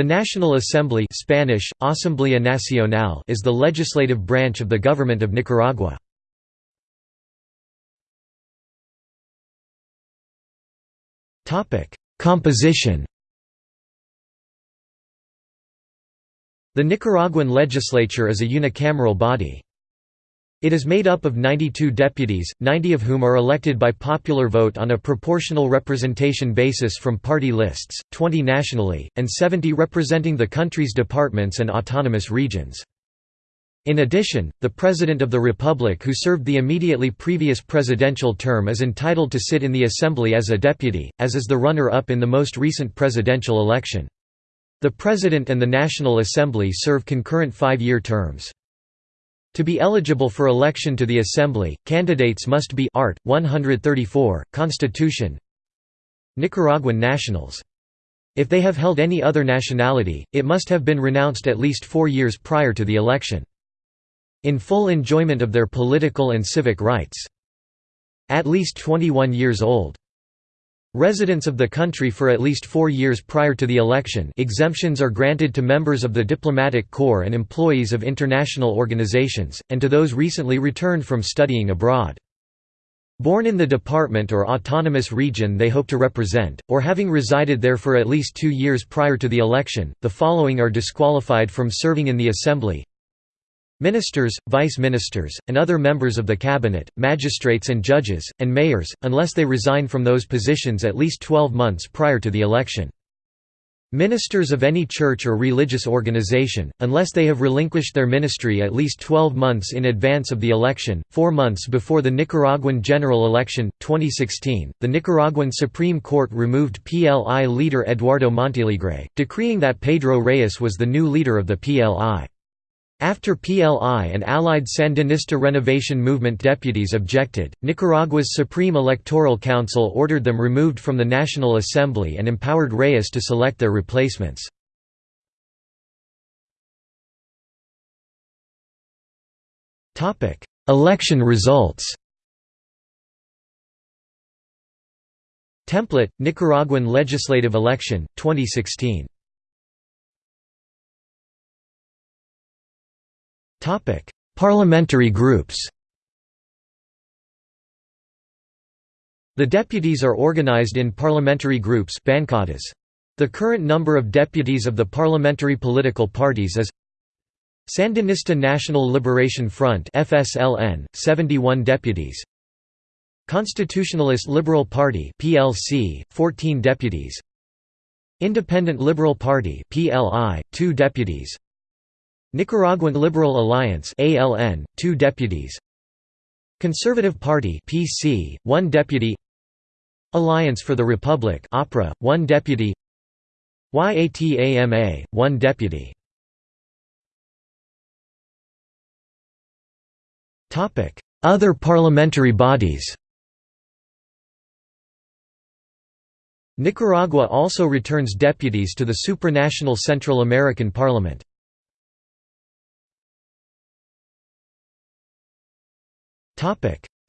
The National Assembly Spanish, Asamblea Nacional is the legislative branch of the government of Nicaragua. Composition The Nicaraguan legislature is a unicameral body. It is made up of 92 deputies, 90 of whom are elected by popular vote on a proportional representation basis from party lists, 20 nationally, and 70 representing the country's departments and autonomous regions. In addition, the President of the Republic who served the immediately previous presidential term is entitled to sit in the Assembly as a deputy, as is the runner-up in the most recent presidential election. The President and the National Assembly serve concurrent five-year terms. To be eligible for election to the Assembly, candidates must be Art. 134, Constitution Nicaraguan nationals. If they have held any other nationality, it must have been renounced at least four years prior to the election. In full enjoyment of their political and civic rights. At least 21 years old. Residents of the country for at least four years prior to the election exemptions are granted to members of the diplomatic corps and employees of international organizations, and to those recently returned from studying abroad. Born in the department or autonomous region they hope to represent, or having resided there for at least two years prior to the election, the following are disqualified from serving in the Assembly Ministers, vice-ministers, and other members of the cabinet, magistrates and judges, and mayors, unless they resign from those positions at least 12 months prior to the election. Ministers of any church or religious organization, unless they have relinquished their ministry at least 12 months in advance of the election, four months before the Nicaraguan general election, 2016, the Nicaraguan Supreme Court removed PLI leader Eduardo Montealegre, decreeing that Pedro Reyes was the new leader of the PLI. After PLI and allied Sandinista Renovation Movement deputies objected, Nicaragua's Supreme Electoral Council ordered them removed from the National Assembly and empowered Reyes to select their replacements. Election results Template, Nicaraguan legislative election, 2016 Parliamentary groups. The deputies are organized in parliamentary groups. The current number of deputies of the parliamentary political parties is Sandinista National Liberation Front FSLN 71 deputies Constitutionalist Liberal Party PLC 14 deputies Independent Liberal Party PLI 2 deputies Nicaraguan Liberal Alliance ALN, 2 deputies. Conservative Party PC, 1 deputy. Alliance for the Republic APRA, 1 deputy. YATAMA, 1 deputy. Other parliamentary bodies. Nicaragua also returns deputies to the supranational Central American Parliament.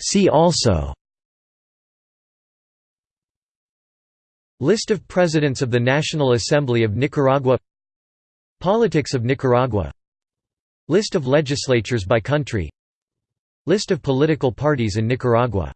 See also List of Presidents of the National Assembly of Nicaragua Politics of Nicaragua List of legislatures by country List of political parties in Nicaragua